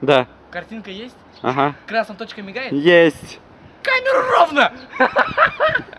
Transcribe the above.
Да. Картинка есть? Ага. Красная точка мигает? Есть. Камера ровно!